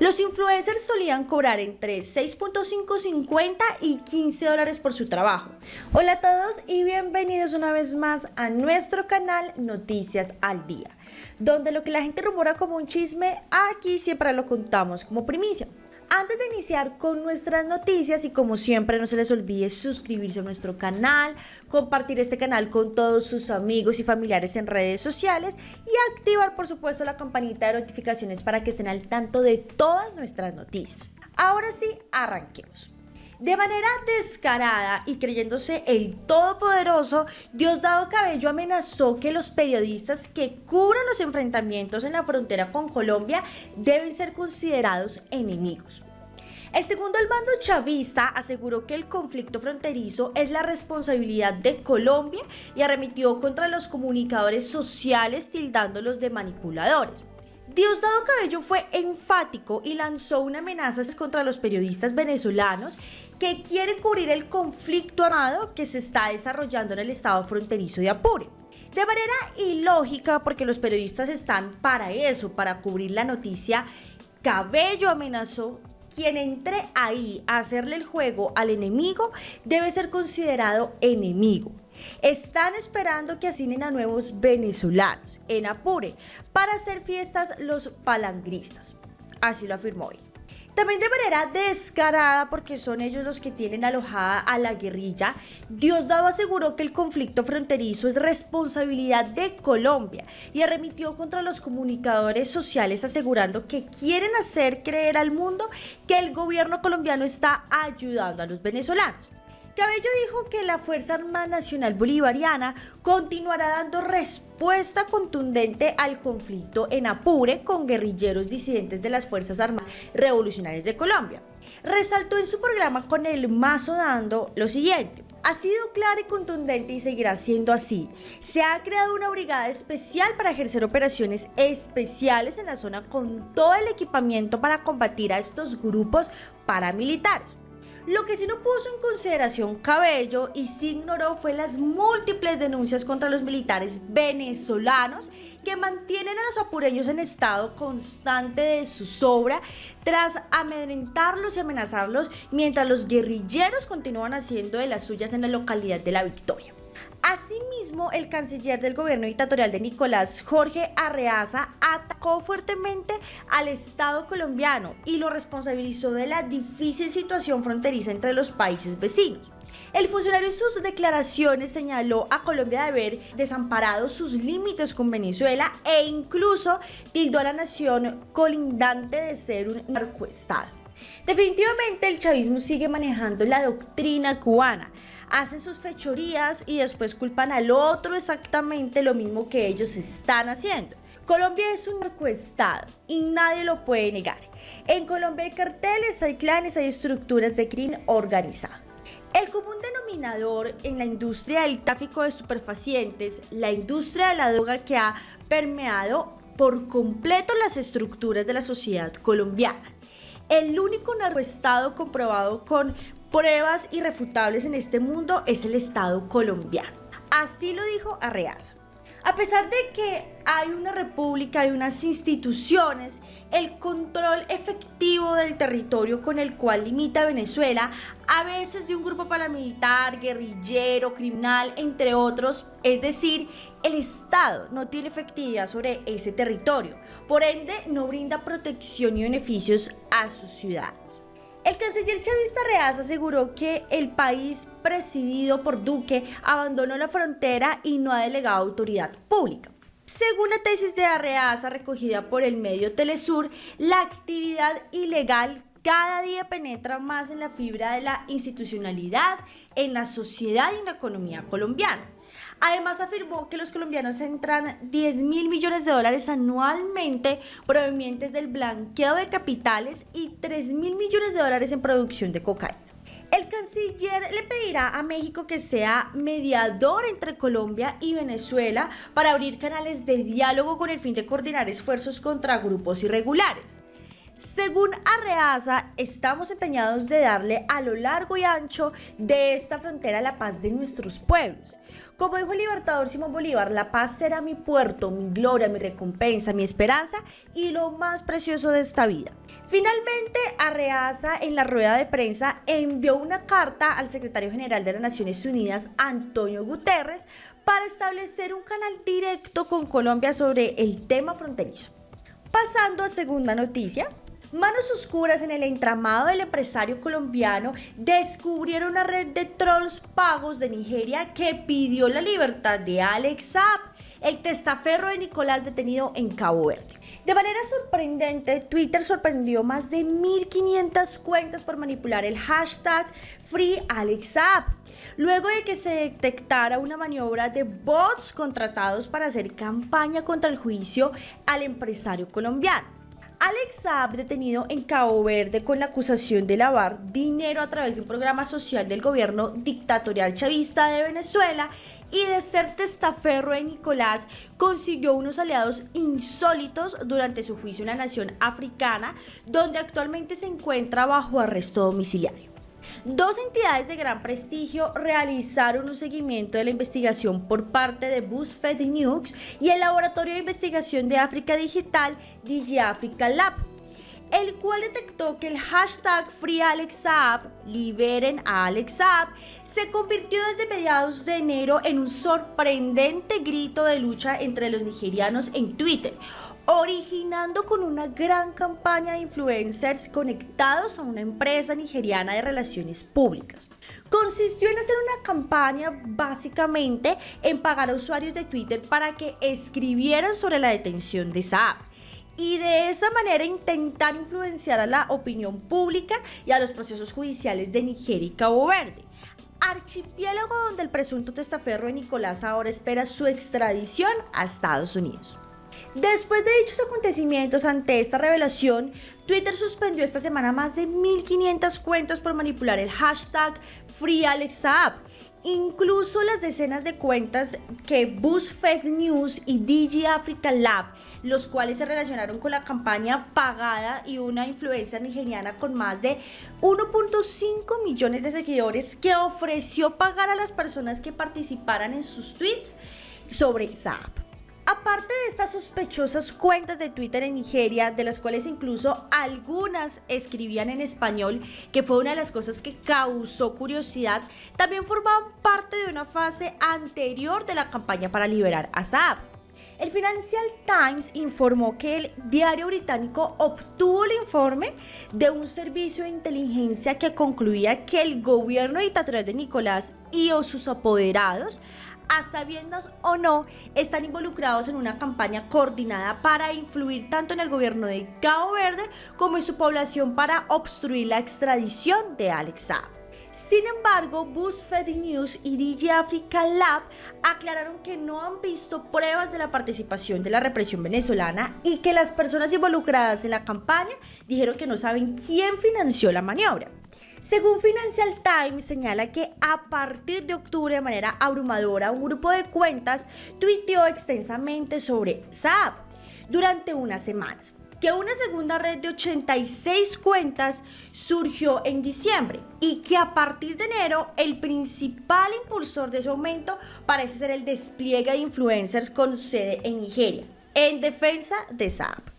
Los influencers solían cobrar entre 6.550 y 15 dólares por su trabajo. Hola a todos y bienvenidos una vez más a nuestro canal Noticias al Día, donde lo que la gente rumora como un chisme, aquí siempre lo contamos como primicia. Antes de iniciar con nuestras noticias y como siempre no se les olvide suscribirse a nuestro canal, compartir este canal con todos sus amigos y familiares en redes sociales y activar por supuesto la campanita de notificaciones para que estén al tanto de todas nuestras noticias. Ahora sí, arranquemos. De manera descarada y creyéndose el todopoderoso, Diosdado Cabello amenazó que los periodistas que cubran los enfrentamientos en la frontera con Colombia deben ser considerados enemigos. El segundo al bando chavista aseguró que el conflicto fronterizo es la responsabilidad de Colombia y arremitió contra los comunicadores sociales tildándolos de manipuladores. Diosdado Cabello fue enfático y lanzó una amenaza contra los periodistas venezolanos que quieren cubrir el conflicto armado que se está desarrollando en el estado fronterizo de Apure. De manera ilógica, porque los periodistas están para eso, para cubrir la noticia, Cabello amenazó quien entre ahí a hacerle el juego al enemigo debe ser considerado enemigo. Están esperando que asinen a nuevos venezolanos en Apure para hacer fiestas los palangristas. Así lo afirmó hoy. También de manera descarada, porque son ellos los que tienen alojada a la guerrilla, Diosdado aseguró que el conflicto fronterizo es responsabilidad de Colombia y arremitió contra los comunicadores sociales asegurando que quieren hacer creer al mundo que el gobierno colombiano está ayudando a los venezolanos. Cabello dijo que la Fuerza Armada Nacional Bolivariana continuará dando respuesta contundente al conflicto en Apure con guerrilleros disidentes de las Fuerzas Armadas Revolucionarias de Colombia. Resaltó en su programa con el mazo dando lo siguiente. Ha sido clara y contundente y seguirá siendo así. Se ha creado una brigada especial para ejercer operaciones especiales en la zona con todo el equipamiento para combatir a estos grupos paramilitares. Lo que sí no puso en consideración Cabello y sí ignoró fue las múltiples denuncias contra los militares venezolanos que mantienen a los apureños en estado constante de zozobra tras amedrentarlos y amenazarlos mientras los guerrilleros continúan haciendo de las suyas en la localidad de La Victoria. Asimismo, el canciller del gobierno dictatorial de Nicolás, Jorge Arreaza, atacó fuertemente al Estado colombiano y lo responsabilizó de la difícil situación fronteriza entre los países vecinos. El funcionario en sus declaraciones señaló a Colombia de haber desamparado sus límites con Venezuela e incluso tildó a la nación colindante de ser un narcoestado. Definitivamente el chavismo sigue manejando la doctrina cubana, hacen sus fechorías y después culpan al otro exactamente lo mismo que ellos están haciendo. Colombia es un narcoestado y nadie lo puede negar. En Colombia hay carteles, hay clanes, hay estructuras de crimen organizado. El común denominador en la industria del tráfico de superfacientes, la industria de la droga que ha permeado por completo las estructuras de la sociedad colombiana. El único narcoestado comprobado con pruebas irrefutables en este mundo es el Estado colombiano. Así lo dijo Arreaza. A pesar de que hay una república y unas instituciones, el control efectivo del territorio con el cual limita Venezuela, a veces de un grupo paramilitar, guerrillero, criminal, entre otros, es decir, el Estado no tiene efectividad sobre ese territorio, por ende no brinda protección y beneficios a sus ciudadanos. El canciller chavista Reaz aseguró que el país presidido por Duque abandonó la frontera y no ha delegado autoridad pública. Según la tesis de Arreaza recogida por el medio Telesur, la actividad ilegal cada día penetra más en la fibra de la institucionalidad, en la sociedad y en la economía colombiana. Además afirmó que los colombianos entran 10 mil millones de dólares anualmente provenientes del blanqueo de capitales y 3 mil millones de dólares en producción de cocaína. El canciller le pedirá a México que sea mediador entre Colombia y Venezuela para abrir canales de diálogo con el fin de coordinar esfuerzos contra grupos irregulares. Según Arreaza, estamos empeñados de darle a lo largo y ancho de esta frontera la paz de nuestros pueblos. Como dijo el libertador Simón Bolívar, la paz será mi puerto, mi gloria, mi recompensa, mi esperanza y lo más precioso de esta vida. Finalmente, Arreaza en la rueda de prensa envió una carta al secretario general de las Naciones Unidas, Antonio Guterres, para establecer un canal directo con Colombia sobre el tema fronterizo. Pasando a segunda noticia, Manos oscuras en el entramado del empresario colombiano descubrieron una red de trolls pagos de Nigeria que pidió la libertad de Alex Saab, el testaferro de Nicolás detenido en Cabo Verde. De manera sorprendente, Twitter sorprendió más de 1.500 cuentas por manipular el hashtag FreeAlexApp, luego de que se detectara una maniobra de bots contratados para hacer campaña contra el juicio al empresario colombiano. Alex Saab, detenido en Cabo Verde con la acusación de lavar dinero a través de un programa social del gobierno dictatorial chavista de Venezuela y de ser testaferro de Nicolás, consiguió unos aliados insólitos durante su juicio en la nación africana, donde actualmente se encuentra bajo arresto domiciliario. Dos entidades de gran prestigio realizaron un seguimiento de la investigación por parte de BuzzFeed News y el Laboratorio de Investigación de África Digital DigiAfrica Lab el cual detectó que el hashtag FreeAlexApp, liberen a AlexApp, se convirtió desde mediados de enero en un sorprendente grito de lucha entre los nigerianos en Twitter, originando con una gran campaña de influencers conectados a una empresa nigeriana de relaciones públicas. Consistió en hacer una campaña básicamente en pagar a usuarios de Twitter para que escribieran sobre la detención de Saab y de esa manera intentar influenciar a la opinión pública y a los procesos judiciales de Nigeria y Cabo Verde. Archipiélago donde el presunto testaferro de Nicolás ahora espera su extradición a Estados Unidos. Después de dichos acontecimientos ante esta revelación, Twitter suspendió esta semana más de 1.500 cuentas por manipular el hashtag FreeAlexApp. Incluso las decenas de cuentas que BuzzFeed News y DG Africa Lab, los cuales se relacionaron con la campaña pagada y una influencia nigeriana con más de 1.5 millones de seguidores que ofreció pagar a las personas que participaran en sus tweets sobre esa app. Aparte de estas sospechosas cuentas de Twitter en Nigeria, de las cuales incluso algunas escribían en español, que fue una de las cosas que causó curiosidad, también formaban parte de una fase anterior de la campaña para liberar a Saab. El Financial Times informó que el diario británico obtuvo el informe de un servicio de inteligencia que concluía que el gobierno dictatorial de Nicolás y o sus apoderados a sabiendas o no, están involucrados en una campaña coordinada para influir tanto en el gobierno de Cabo Verde como en su población para obstruir la extradición de Alex Saab. Sin embargo, BuzzFeed News y DJ Africa Lab aclararon que no han visto pruebas de la participación de la represión venezolana y que las personas involucradas en la campaña dijeron que no saben quién financió la maniobra. Según Financial Times, señala que a partir de octubre, de manera abrumadora, un grupo de cuentas tuiteó extensamente sobre Saab durante unas semanas que una segunda red de 86 cuentas surgió en diciembre y que a partir de enero el principal impulsor de ese aumento parece ser el despliegue de influencers con sede en Nigeria, en defensa de Saab.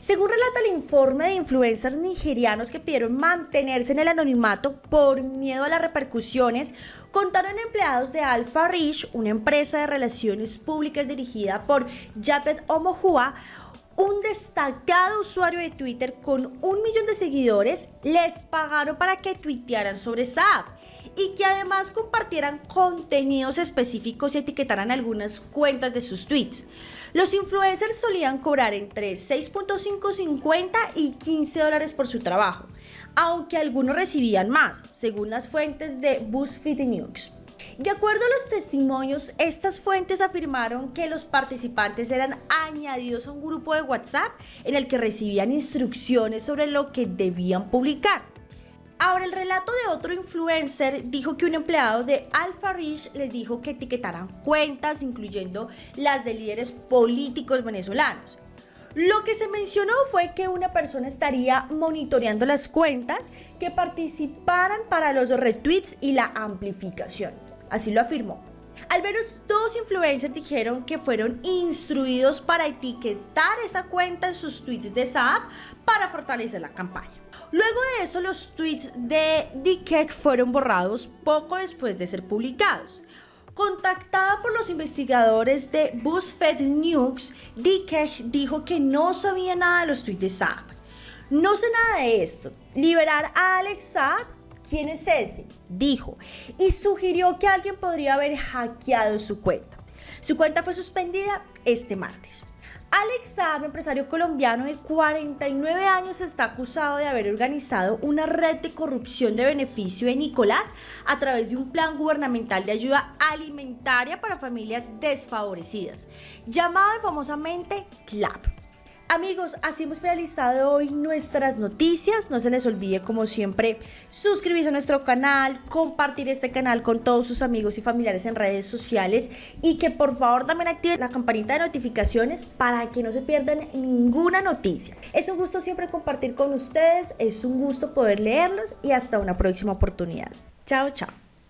Según relata el informe de influencers nigerianos que pidieron mantenerse en el anonimato por miedo a las repercusiones, contaron empleados de Alpha Rich, una empresa de relaciones públicas dirigida por Japet Omohua, un destacado usuario de Twitter con un millón de seguidores les pagaron para que tuitearan sobre esa app y que además compartieran contenidos específicos y etiquetaran algunas cuentas de sus tweets. Los influencers solían cobrar entre 6.550 y 15 dólares por su trabajo, aunque algunos recibían más, según las fuentes de BuzzFeed News. De acuerdo a los testimonios, estas fuentes afirmaron que los participantes eran añadidos a un grupo de WhatsApp en el que recibían instrucciones sobre lo que debían publicar. Ahora, el relato de otro influencer dijo que un empleado de Alpha Rich les dijo que etiquetaran cuentas, incluyendo las de líderes políticos venezolanos. Lo que se mencionó fue que una persona estaría monitoreando las cuentas que participaran para los retweets y la amplificación. Así lo afirmó. Al menos dos influencers dijeron que fueron instruidos para etiquetar esa cuenta en sus tweets de esa para fortalecer la campaña. Luego de eso, los tweets de Dikek fueron borrados poco después de ser publicados. Contactada por los investigadores de BuzzFeed News, Dikek dijo que no sabía nada de los tweets de Saab. No sé nada de esto. Liberar a Alex Saab, ¿quién es ese? Dijo. Y sugirió que alguien podría haber hackeado su cuenta. Su cuenta fue suspendida este martes. Alex Saab, empresario colombiano de 49 años, está acusado de haber organizado una red de corrupción de beneficio de Nicolás a través de un plan gubernamental de ayuda alimentaria para familias desfavorecidas, llamado famosamente CLAP. Amigos, así hemos finalizado hoy nuestras noticias. No se les olvide, como siempre, suscribirse a nuestro canal, compartir este canal con todos sus amigos y familiares en redes sociales y que por favor también activen la campanita de notificaciones para que no se pierdan ninguna noticia. Es un gusto siempre compartir con ustedes, es un gusto poder leerlos y hasta una próxima oportunidad. Chao, chao.